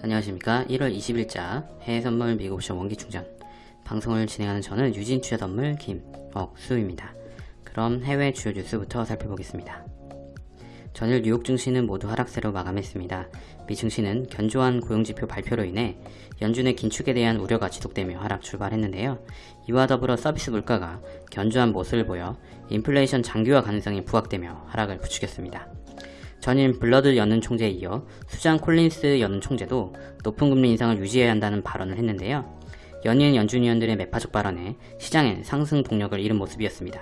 안녕하십니까 1월 20일자 해외선물 미국옵션 원기충전 방송을 진행하는 저는 유진투자선물 김억수입니다. 그럼 해외 주요 뉴스부터 살펴보겠습니다. 전일 뉴욕 증시는 모두 하락세로 마감했습니다. 미 증시는 견조한 고용지표 발표로 인해 연준의 긴축에 대한 우려가 지속되며 하락 출발했는데요. 이와 더불어 서비스 물가가 견조한 모습을 보여 인플레이션 장기화 가능성이 부각되며 하락을 부추겼습니다. 전임 불라드 연은 총재에 이어 수전 콜린스 연은 총재도 높은 금리 인상을 유지해야 한다는 발언을 했는데요. 연이은 연준 위원들의 매파적 발언에 시장엔 상승 동력을 잃은 모습이었습니다.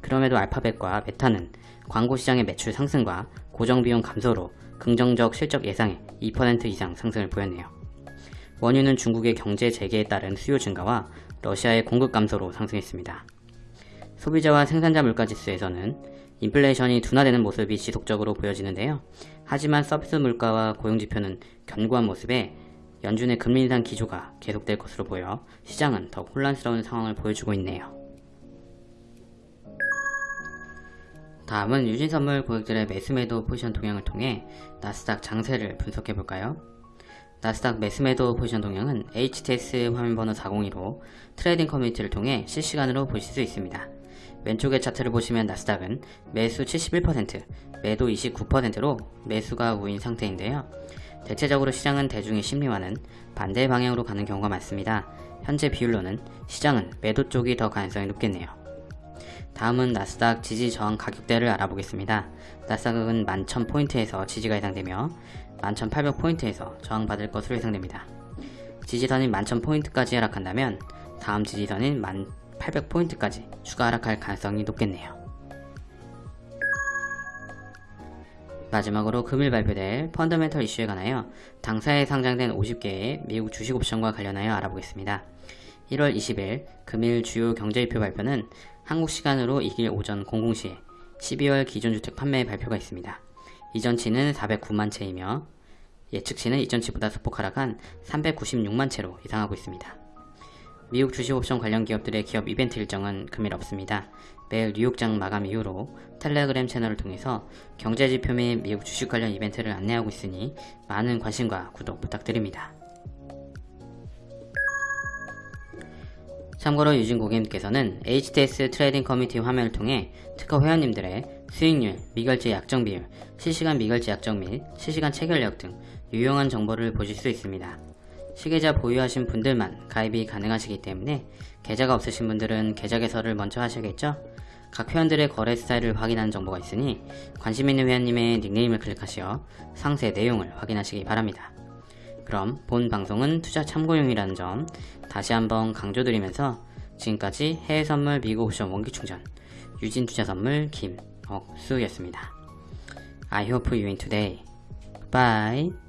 그럼에도 알파벳과 메타는 광고 시장의 매출 상승과 고정비용 감소로 긍정적 실적 예상에 2% 이상 상승을 보였네요. 원유는 중국의 경제 재개에 따른 수요 증가와 러시아의 공급 감소로 상승했습니다. 소비자와 생산자 물가 지수에서는 인플레이션이 둔화되는 모습이 지속적으로 보여지는데요. 하지만 서비스 물가와 고용지표는 견고한 모습에 연준의 금리 인상 기조가 계속될 것으로 보여 시장은 더 혼란스러운 상황을 보여주고 있네요. 다음은 유진선물 고객들의 매수매도 포지션 동향을 통해 나스닥 장세를 분석해볼까요? 나스닥 매수매도 포지션 동향은 HTS 화면번호 402로 트레이딩 커뮤니티를 통해 실시간으로 보실 수 있습니다. 왼쪽의 차트를 보시면 나스닥은 매수 71%, 매도 29%로 매수가 우위인 상태인데요. 대체적으로 시장은 대중의 심리와는 반대 방향으로 가는 경우가 많습니다. 현재 비율로는 시장은 매도 쪽이 더 가능성이 높겠네요. 다음은 나스닥 지지 저항 가격대를 알아보겠습니다. 나스닥은 11,000포인트에서 지지가 예상되며 11,800포인트에서 저항받을 것으로 예상됩니다. 지지선인 11,000포인트까지 하락한다면 다음 지지선인 1800포인트까지 추가 하락할 가능성이 높겠네요. 마지막으로 금일 발표될 펀더멘털 이슈에 관하여 당사에 상장된 50개의 미국 주식 옵션과 관련하여 알아보겠습니다. 1월 20일 금일 주요 경제지표 발표는 한국 시간으로 2일 오전 00시에 12월 기존주택 판매 발표가 있습니다. 이전치는 409만 채이며 예측치는 이전치보다 소폭 하락한 396만 채로 예상하고 있습니다. 미국 주식옵션 관련 기업들의 기업 이벤트 일정은 금일 없습니다. 매일 뉴욕장 마감 이후로 텔레그램 채널을 통해서 경제지표 및 미국 주식 관련 이벤트를 안내하고 있으니 많은 관심과 구독 부탁드립니다. 참고로 유진 고객님께서는 HTS 트레이딩 커뮤니티 화면을 통해 특허 회원님들의 수익률, 미결제 약정 비율, 실시간 미결제 약정 및 실시간 체결력 등 유용한 정보를 보실 수 있습니다. 시계자 보유하신 분들만 가입이 가능하시기 때문에 계좌가 없으신 분들은 계좌 개설을 먼저 하셔야겠죠? 각 회원들의 거래 스타일을 확인하는 정보가 있으니 관심 있는 회원님의 닉네임을 클릭하시어 상세 내용을 확인하시기 바랍니다. 그럼 본 방송은 투자 참고용이라는 점 다시 한번 강조드리면서 지금까지 해외선물 미국 옵션 원기충전 유진투자선물 김억수였습니다. I hope you win today. Bye.